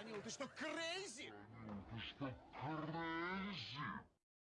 Данила, ты что, крейзи? Ты что, крейзи?